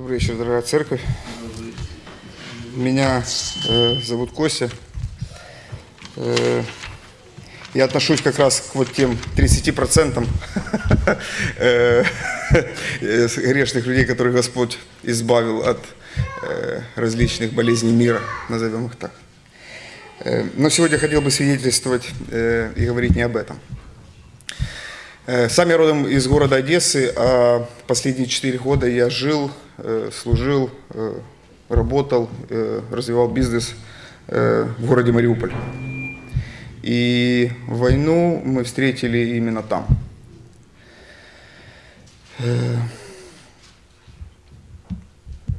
Добрый вечер, дорогая церковь. Меня э, зовут Костя. Э, я отношусь как раз к вот тем 30% э, э, грешных людей, которых Господь избавил от э, различных болезней мира, назовем их так. Но сегодня хотел бы свидетельствовать и говорить не об этом. Э, Сам я родом из города Одессы, а последние четыре года я жил, э, служил, э, работал, развивал бизнес в городе Мариуполь. И войну мы встретили именно там.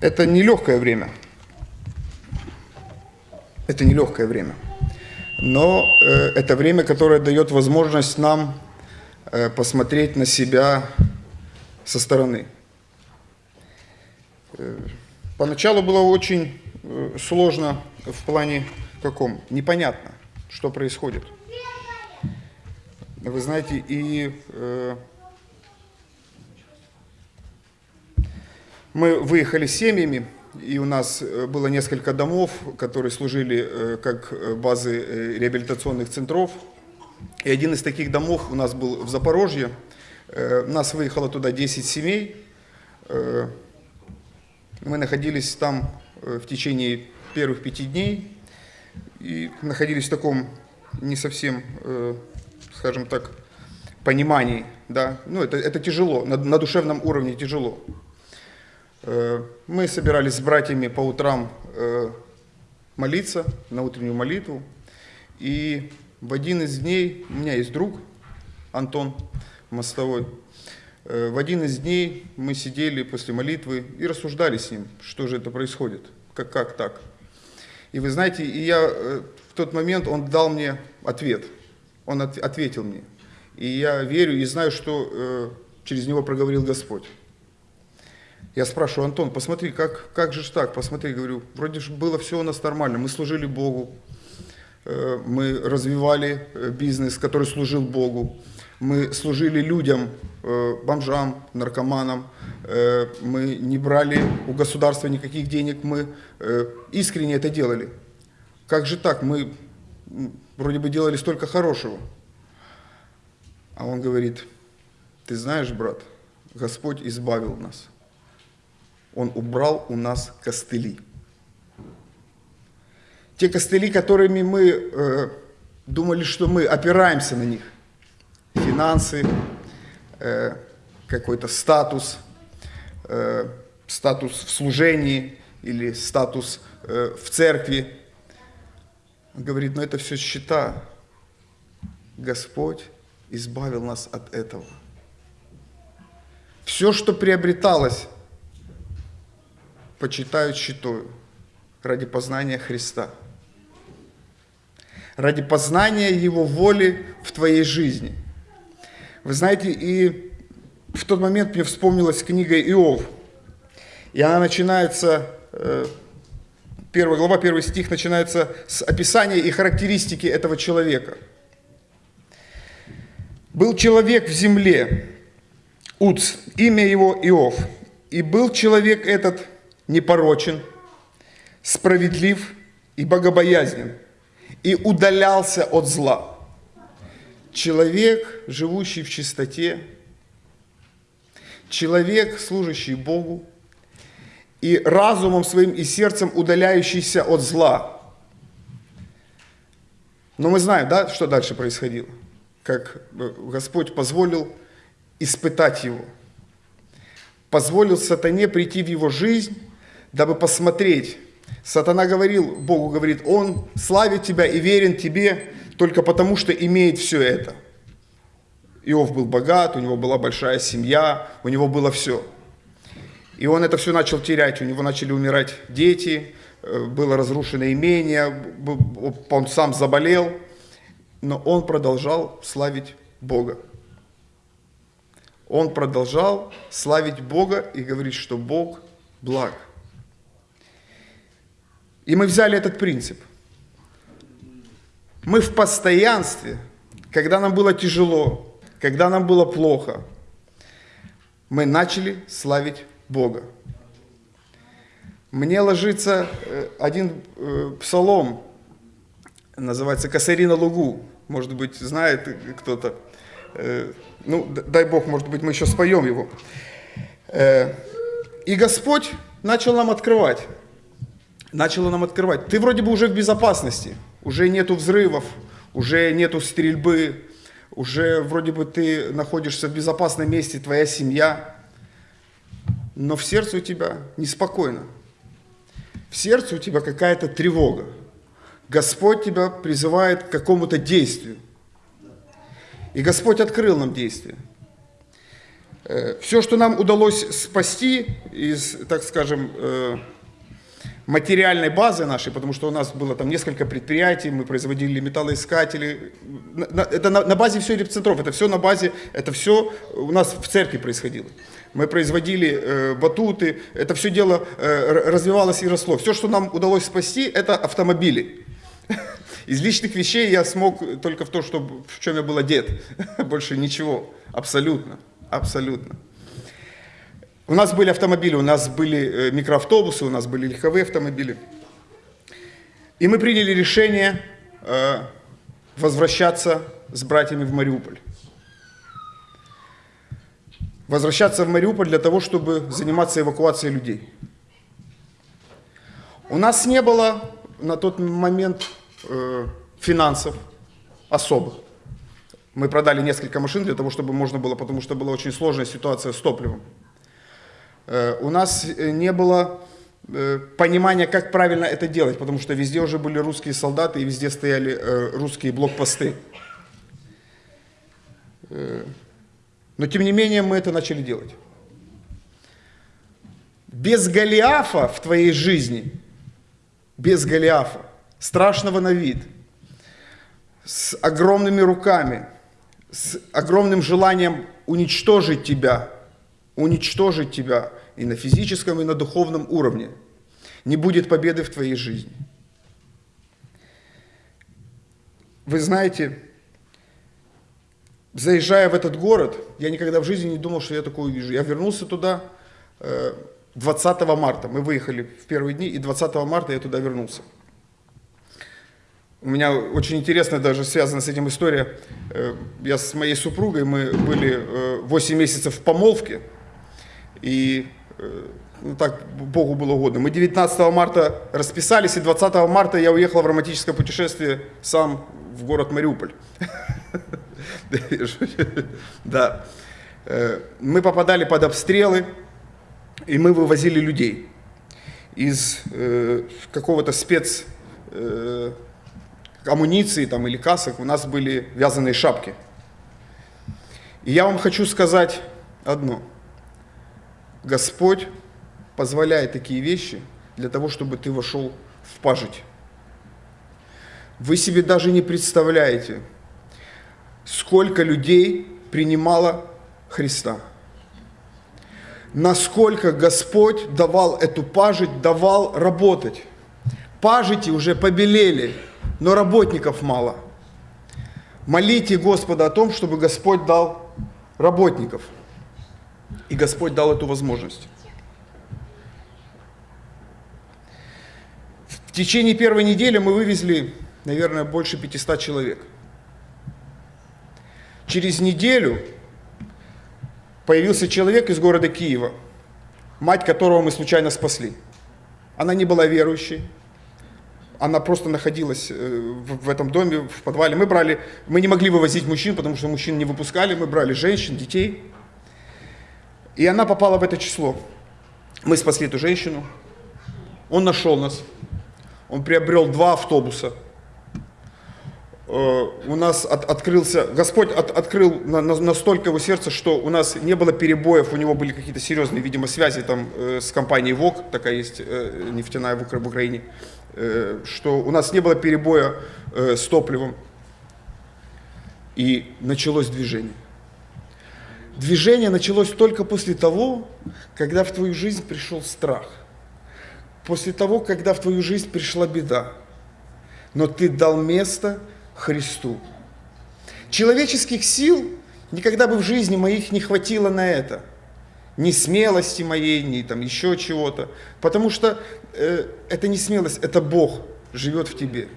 Это нелегкое время. Это нелегкое время. Но это время, которое дает возможность нам посмотреть на себя со стороны. Э, Поначалу было очень э, сложно в плане каком? Непонятно, что происходит. Вы знаете, и э, мы выехали с семьями, и у нас э, было несколько домов, которые служили э, как э, базы э, реабилитационных центров. И один из таких домов у нас был в Запорожье. Э, Нас выехало туда 10 семей. Э, Мы находились там э, в течение первых пяти дней и находились в таком не совсем, скажем так, понимании. Да? Ну, это, это тяжело, на, на душевном уровне тяжело. Мы собирались с братьями по утрам молиться на утреннюю молитву. И в один из дней, у меня есть друг, Антон Мостовой, Э, в один из дней мы сидели после молитвы и рассуждали с ним, что же это происходит, как, как так. И вы знаете, и я э, в тот момент, он дал мне ответ, он от- ответил мне. И я верю и знаю, что э, через него проговорил Господь. Я спрашиваю, Антон, посмотри, как, как же так? Посмотри, говорю, вроде же было все у нас нормально, мы служили Богу, мы развивали э, бизнес, который служил Богу, мы служили людям, э, бомжам, наркоманам, э, мы не брали у государства никаких денег, мы э, искренне это делали. Как же так? Мы вроде бы делали столько хорошего. А он говорит, ты знаешь, брат, Господь избавил нас. Он убрал у нас костыли. Те костыли, которыми мы э, думали, что мы опираемся на них. Финансы, э, какой-то статус, э, статус в служении или статус э, в церкви. Он говорит, но это все счета. Господь избавил нас от этого. Все, что приобреталось, почитают счетою ради познания Христа, ради познания Его воли в твоей жизни. Вы знаете, и в тот момент мне вспомнилась книга Иов, и она начинается, э, первая глава, первый стих начинается с описания и характеристики этого человека. Был человек в земле, Уц, имя его Иов, и был человек этот непорочен, справедлив и богобоязнен, и удалялся от зла. Человек, живущий в чистоте, человек, служащий Богу, и разумом своим и сердцем удаляющийся от зла. Но мы знаем, да, что дальше происходило? Как э, Господь позволил испытать его. Позволил сатане прийти в его жизнь, дабы посмотреть. Сатана говорил, Богу говорит, он славит тебя и верен тебе только потому, что имеет все это. Иов был богат, у него была большая семья, у него было все. И он это все начал терять, у него начали умирать дети, э, было разрушено имение, он сам заболел, но он продолжал славить Бога. Он продолжал славить Бога и говорить, что Бог благ. И мы взяли этот принцип. Мы в постоянстве, когда нам было тяжело, когда нам было плохо, мы начали славить Бога. Мне ложится э, один э, псалом, называется «Косари на лугу». Может быть, знает кто-то. Э, ну, дай Бог, может быть, мы еще споем его. И Господь начал нам открывать. Начал нам открывать. Ты вроде бы уже в безопасности. Уже нету взрывов, уже нету стрельбы, уже вроде бы ты находишься в безопасном месте, твоя семья. Но в сердце у тебя неспокойно. В сердце у тебя какая-то тревога. Господь тебя призывает к какому-то действию. И Господь открыл нам действие. Э, Все, что нам удалось спасти из, так скажем, э, материальной базы нашей, потому что у нас было там несколько предприятий, мы производили металлоискатели. Это на, на базе все репцентров, это все на базе, это все у нас в церкви происходило. Мы производили э, батуты, это все дело э, развивалось и росло. Все, что нам удалось спасти, это автомобили. Из личных вещей я смог только в то, что, в чем я был одет. Больше ничего. Абсолютно. Абсолютно. У нас были автомобили, у нас были э, микроавтобусы, у нас были легковые автомобили. И мы приняли решение э, возвращаться с братьями в Мариуполь. Возвращаться в Мариуполь для того, чтобы заниматься эвакуацией людей. У нас не было на тот момент э, финансов особых. Мы продали несколько машин для того, чтобы можно было, потому что была очень сложная ситуация с топливом. Э, у нас э, не было э, понимания, как правильно это делать, потому что везде уже были русские солдаты и везде стояли русские блокпосты. Но тем не менее мы это начали делать. Без Голиафа в твоей жизни, без Голиафа, страшного на вид, с огромными руками, с огромным желанием уничтожить тебя, уничтожить тебя, и на физическом, и на духовном уровне. Не будет победы в твоей жизни. Вы знаете, заезжая в этот город, я никогда в жизни не думал, что я такое увижу. Я вернулся туда 20 э, марта. Мы выехали в первые дни, и 20 марта я туда вернулся. У меня очень интересная даже связана с этим история. Э, я с моей супругой, мы были 8 э, месяцев в помолвке, и ну, так Богу было угодно. Мы 19 марта расписались, и 20 марта я уехал в романтическое путешествие сам в город Мариуполь. Да. Мы попадали под обстрелы, и мы вывозили людей из какого-то спец амуниции там, или касок. У нас были вязаные шапки. И я вам хочу сказать одно – Господь позволяет такие вещи для того, чтобы ты вошел в пажить. Вы себе даже не представляете, сколько людей принимало Христа. Насколько Господь давал эту пажить, давал работать. Пажити уже побелели, но работников мало. Молите Господа о том, чтобы Господь дал работников – и Господь дал эту возможность. В течение первой недели мы вывезли, наверное, больше 500 человек. Через неделю появился человек из города Киева, мать которого мы случайно спасли. Она не была верующей, она просто находилась э, в этом доме, в подвале. Мы брали, мы не могли вывозить мужчин, потому что мужчин не выпускали, мы брали женщин, детей. И она попала в это число. Мы спасли эту женщину. Он нашел нас. Он приобрел два автобуса. Э, у нас от, открылся, Господь от, открыл на, на, настолько его сердце, что у нас не было перебоев, у него были какие-то серьезные, видимо, связи там э, с компанией ВОК, такая есть э, нефтяная в, в Украине, э, что у нас не было перебоя э, с топливом. И началось движение. Движение началось только после того, когда в твою жизнь пришел страх. После того, когда в твою жизнь пришла беда. Но ты дал место Христу. Человеческих сил никогда бы в жизни моих не хватило на это. Ни смелости моей, ни там еще чего-то. Потому что э, это не смелость, это Бог живет в тебе.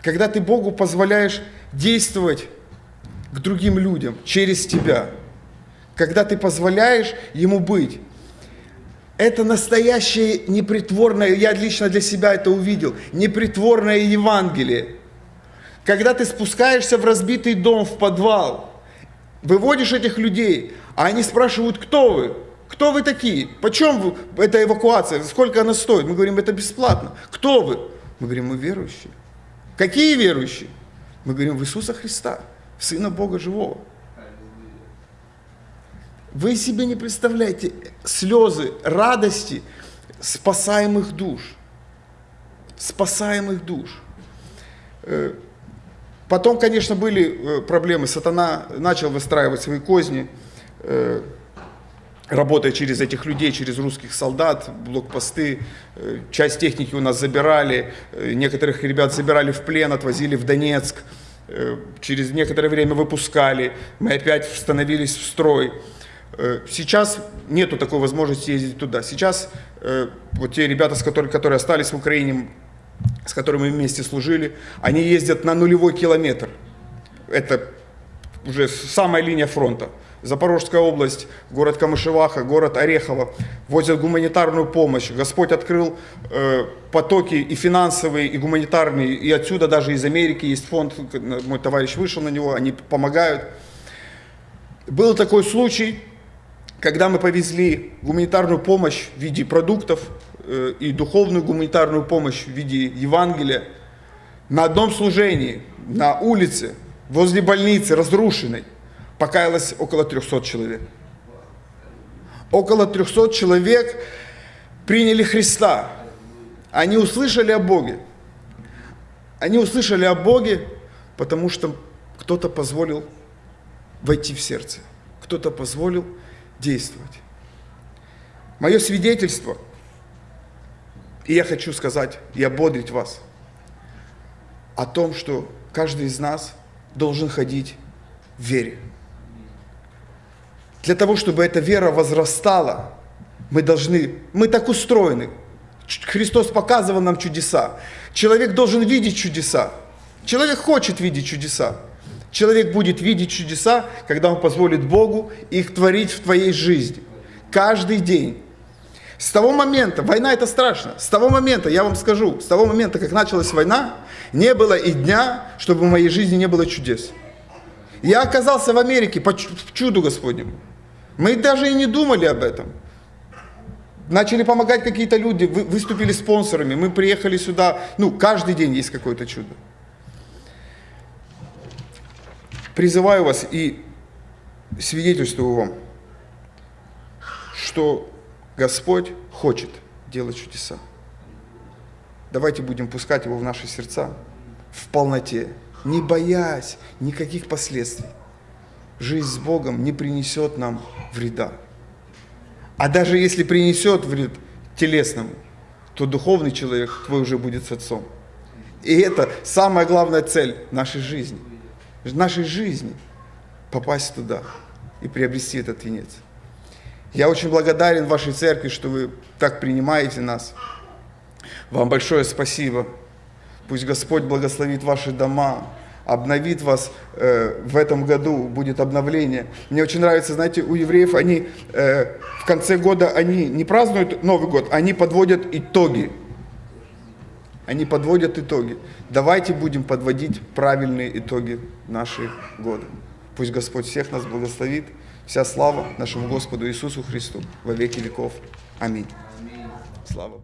Когда ты Богу позволяешь действовать к другим людям через тебя. Когда ты позволяешь Ему быть. Это настоящее непритворное, я лично для себя это увидел, непритворное Евангелие. Когда ты спускаешься в разбитый дом, в подвал, выводишь этих людей, а они спрашивают, кто вы? Кто вы такие? Почем вы, эта эвакуация? Сколько она стоит? Мы говорим, это бесплатно. Кто вы? Мы говорим, мы верующие. Какие верующие? Мы говорим, в Иисуса Христа, Сына Бога Живого. Вы себе не представляете слезы радости спасаемых душ. Спасаемых душ. Э, потом, конечно, были э, проблемы. Сатана начал выстраивать свои козни, э, работая через этих людей, через русских солдат, блокпосты. Часть техники у нас забирали, некоторых ребят забирали в плен, отвозили в Донецк. Через некоторое время выпускали, мы опять становились в строй. Э, сейчас нету такой возможности ездить туда. Сейчас э, вот те ребята, с которыми, которые остались в Украине, с которыми мы вместе служили, они ездят на нулевой километр. Это уже самая линия фронта. Запорожская область, город Камышеваха, город Орехово возят гуманитарную помощь. Господь открыл э, потоки и финансовые, и гуманитарные, и отсюда даже из Америки есть фонд, мой товарищ вышел на него, они помогают. Был такой случай, когда мы повезли гуманитарную помощь в виде продуктов э, и духовную гуманитарную помощь в виде Евангелия, на одном служении, на улице, возле больницы, разрушенной, покаялось около 300 человек. Около 300 человек приняли Христа. Они услышали о Боге. Они услышали о Боге, потому что кто-то позволил войти в сердце. Кто-то позволил действовать. Мое свидетельство, и я хочу сказать и ободрить вас о том, что каждый из нас должен ходить в вере. Для того, чтобы эта вера возрастала, мы должны, мы так устроены. Христос показывал нам чудеса. Человек должен видеть чудеса. Человек хочет видеть чудеса. Человек будет видеть чудеса, когда он позволит Богу их творить в твоей жизни. Каждый день. С того момента, война это страшно, с того момента, я вам скажу, с того момента, как началась война, не было и дня, чтобы в моей жизни не было чудес. Я оказался в Америке по чуду Господнему. Мы даже и не думали об этом. Начали помогать какие-то люди, выступили спонсорами, мы приехали сюда, ну, каждый день есть какое-то чудо. Призываю вас и свидетельствую вам, что Господь хочет делать чудеса. Давайте будем пускать Его в наши сердца в полноте, не боясь никаких последствий. Жизнь с Богом не принесет нам вреда. А даже если принесет вред телесному, то духовный человек твой уже будет с Отцом. И это самая главная цель нашей жизни – нашей жизни попасть туда и приобрести этот венец. Я очень благодарен вашей церкви, что вы так принимаете нас. Вам большое спасибо. Пусть Господь благословит ваши дома, обновит вас э, в этом году, будет обновление. Мне очень нравится, знаете, у евреев они э, в конце года, они не празднуют Новый год, они подводят итоги. Они подводят итоги. Давайте будем подводить правильные итоги наших года. Пусть Господь всех нас благословит. Вся слава нашему Господу Иисусу Христу во веки веков. Аминь. Слава.